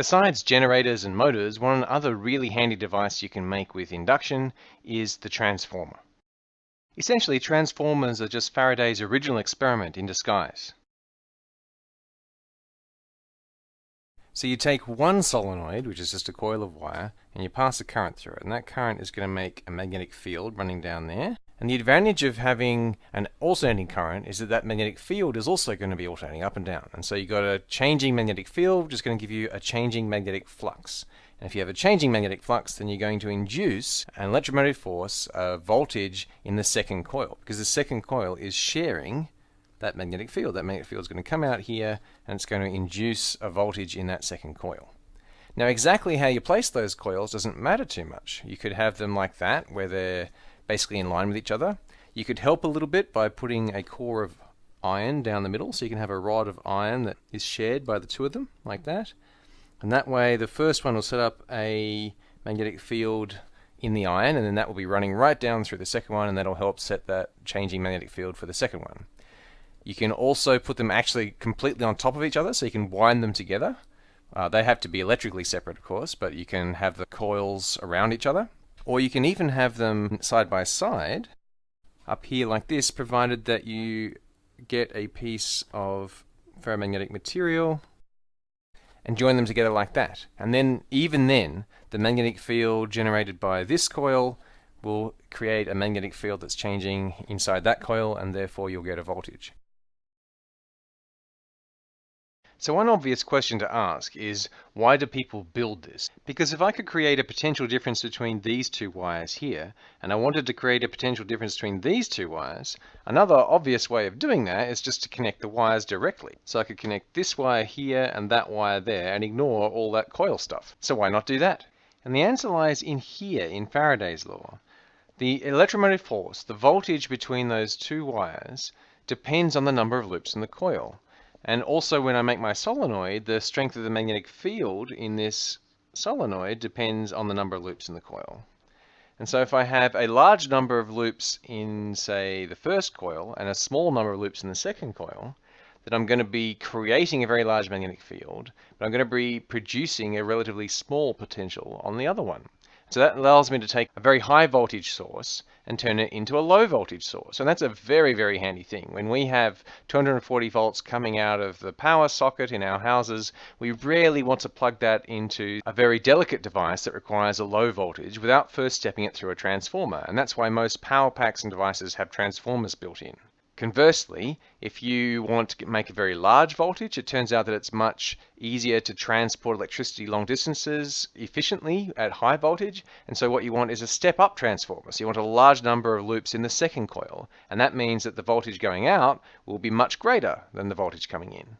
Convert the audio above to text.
Besides generators and motors, one other really handy device you can make with induction is the transformer. Essentially, transformers are just Faraday's original experiment in disguise. So you take one solenoid, which is just a coil of wire, and you pass a current through it. And that current is going to make a magnetic field running down there. And the advantage of having an alternating current is that that magnetic field is also going to be alternating up and down. And so you've got a changing magnetic field, which is going to give you a changing magnetic flux. And if you have a changing magnetic flux, then you're going to induce an electromagnetic force, a voltage in the second coil, because the second coil is sharing that magnetic field. That magnetic field is going to come out here and it's going to induce a voltage in that second coil. Now exactly how you place those coils doesn't matter too much. You could have them like that where they're basically in line with each other. You could help a little bit by putting a core of iron down the middle so you can have a rod of iron that is shared by the two of them like that. And that way the first one will set up a magnetic field in the iron and then that will be running right down through the second one and that'll help set that changing magnetic field for the second one. You can also put them actually completely on top of each other so you can wind them together. Uh, they have to be electrically separate of course, but you can have the coils around each other. Or you can even have them side by side up here like this, provided that you get a piece of ferromagnetic material and join them together like that. And then, even then, the magnetic field generated by this coil will create a magnetic field that's changing inside that coil, and therefore you'll get a voltage. So one obvious question to ask is, why do people build this? Because if I could create a potential difference between these two wires here, and I wanted to create a potential difference between these two wires, another obvious way of doing that is just to connect the wires directly. So I could connect this wire here and that wire there and ignore all that coil stuff. So why not do that? And the answer lies in here in Faraday's law. The electromagnetic force, the voltage between those two wires, depends on the number of loops in the coil. And also when I make my solenoid, the strength of the magnetic field in this solenoid depends on the number of loops in the coil. And so if I have a large number of loops in, say, the first coil and a small number of loops in the second coil, then I'm going to be creating a very large magnetic field, but I'm going to be producing a relatively small potential on the other one. So that allows me to take a very high voltage source and turn it into a low voltage source. And that's a very, very handy thing. When we have 240 volts coming out of the power socket in our houses, we rarely want to plug that into a very delicate device that requires a low voltage without first stepping it through a transformer. And that's why most power packs and devices have transformers built in. Conversely, if you want to make a very large voltage, it turns out that it's much easier to transport electricity long distances efficiently at high voltage. And so what you want is a step-up transformer. So you want a large number of loops in the second coil. And that means that the voltage going out will be much greater than the voltage coming in.